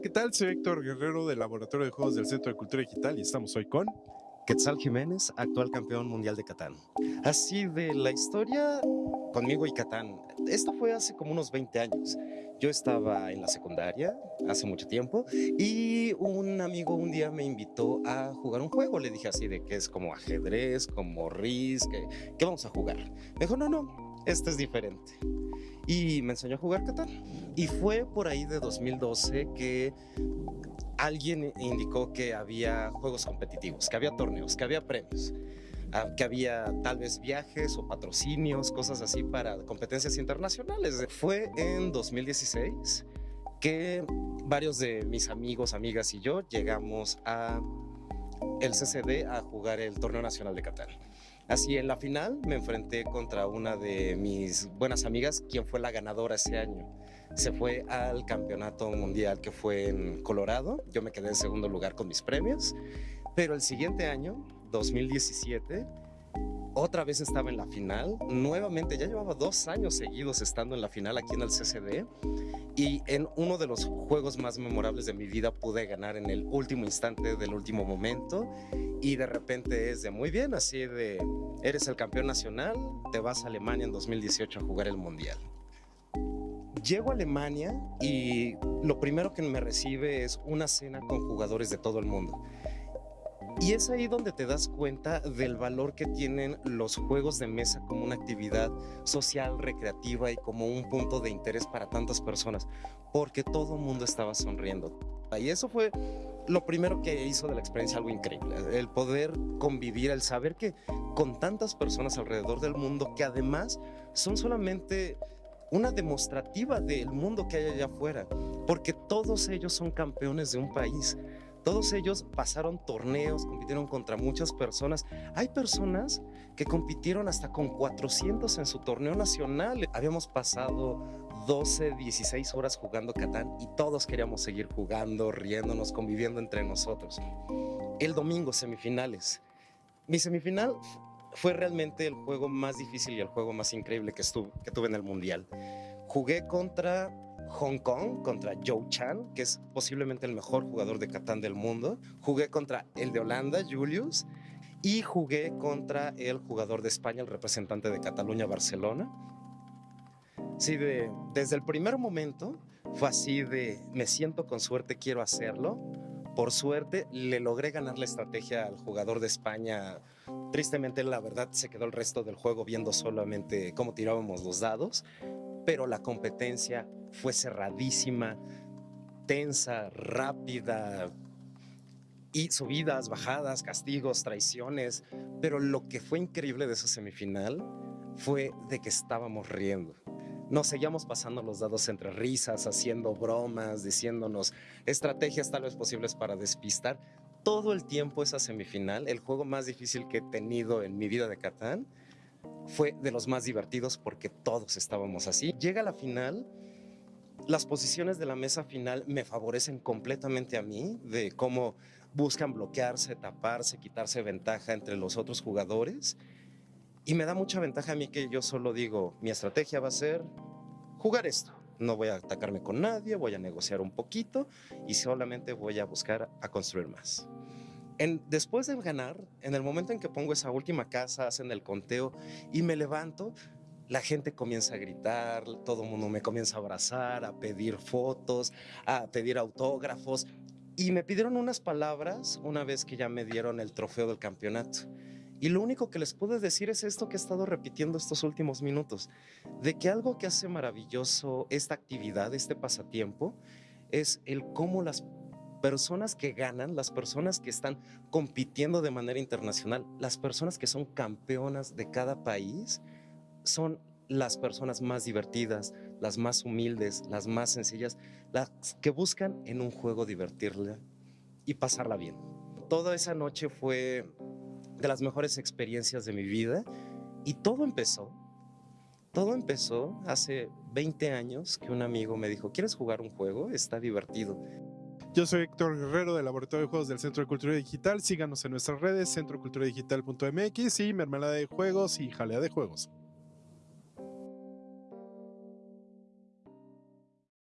¿qué tal? Soy Héctor Guerrero del Laboratorio de Juegos del Centro de Cultura Digital y estamos hoy con... Quetzal Jiménez, actual campeón mundial de Catán. Así de la historia conmigo y Catán. Esto fue hace como unos 20 años. Yo estaba en la secundaria hace mucho tiempo y un amigo un día me invitó a jugar un juego. Le dije así de que es como ajedrez, como RIS, que, ¿qué vamos a jugar? Me dijo, no, no, este es diferente y me enseñó a jugar Catán. Y fue por ahí de 2012 que alguien indicó que había juegos competitivos, que había torneos, que había premios, ah, que había tal vez viajes o patrocinios, cosas así para competencias internacionales. Fue en 2016 que varios de mis amigos, amigas y yo llegamos a el CCD a jugar el Torneo Nacional de Catán. Así en la final me enfrenté contra una de mis buenas amigas, quien fue la ganadora ese año. Se fue al campeonato mundial que fue en Colorado. Yo me quedé en segundo lugar con mis premios. Pero el siguiente año, 2017, otra vez estaba en la final. Nuevamente, ya llevaba dos años seguidos estando en la final aquí en el CCD. Y en uno de los juegos más memorables de mi vida pude ganar en el último instante del último momento y de repente es de muy bien, así de eres el campeón nacional, te vas a Alemania en 2018 a jugar el Mundial. Llego a Alemania y lo primero que me recibe es una cena con jugadores de todo el mundo. Y es ahí donde te das cuenta del valor que tienen los juegos de mesa como una actividad social, recreativa y como un punto de interés para tantas personas, porque todo el mundo estaba sonriendo. Y eso fue lo primero que hizo de la experiencia algo increíble, el poder convivir, el saber que con tantas personas alrededor del mundo que además son solamente una demostrativa del mundo que hay allá afuera, porque todos ellos son campeones de un país. Todos ellos pasaron torneos, compitieron contra muchas personas. Hay personas que compitieron hasta con 400 en su torneo nacional. Habíamos pasado 12, 16 horas jugando Catán y todos queríamos seguir jugando, riéndonos, conviviendo entre nosotros. El domingo, semifinales. Mi semifinal fue realmente el juego más difícil y el juego más increíble que, que tuve en el Mundial. Jugué contra Hong Kong, contra Joe Chan, que es posiblemente el mejor jugador de Catán del mundo. Jugué contra el de Holanda, Julius, y jugué contra el jugador de España, el representante de Cataluña, Barcelona. Sí, de, desde el primer momento fue así de me siento con suerte, quiero hacerlo. Por suerte le logré ganar la estrategia al jugador de España. Tristemente, la verdad, se quedó el resto del juego viendo solamente cómo tirábamos los dados, pero la competencia fue cerradísima, tensa, rápida, y subidas, bajadas, castigos, traiciones, pero lo que fue increíble de esa semifinal fue de que estábamos riendo. Nos seguíamos pasando los dados entre risas, haciendo bromas, diciéndonos estrategias tal vez posibles para despistar. Todo el tiempo esa semifinal, el juego más difícil que he tenido en mi vida de Catán, fue de los más divertidos porque todos estábamos así. Llega la final, las posiciones de la mesa final me favorecen completamente a mí, de cómo buscan bloquearse, taparse, quitarse ventaja entre los otros jugadores y me da mucha ventaja a mí que yo solo digo, mi estrategia va a ser jugar esto. No voy a atacarme con nadie, voy a negociar un poquito y solamente voy a buscar a construir más. En, después de ganar, en el momento en que pongo esa última casa, hacen el conteo y me levanto, la gente comienza a gritar, todo el mundo me comienza a abrazar, a pedir fotos, a pedir autógrafos. Y me pidieron unas palabras una vez que ya me dieron el trofeo del campeonato. Y lo único que les puedo decir es esto que he estado repitiendo estos últimos minutos, de que algo que hace maravilloso esta actividad, este pasatiempo, es el cómo las personas que ganan, las personas que están compitiendo de manera internacional, las personas que son campeonas de cada país, son las personas más divertidas, las más humildes, las más sencillas, las que buscan en un juego divertirla y pasarla bien. Toda esa noche fue de las mejores experiencias de mi vida y todo empezó, todo empezó hace 20 años que un amigo me dijo, ¿quieres jugar un juego? Está divertido. Yo soy Héctor Guerrero del Laboratorio de Juegos del Centro de Cultura Digital. Síganos en nuestras redes, centroculturadigital.mx y Mermelada de Juegos y Jalea de Juegos.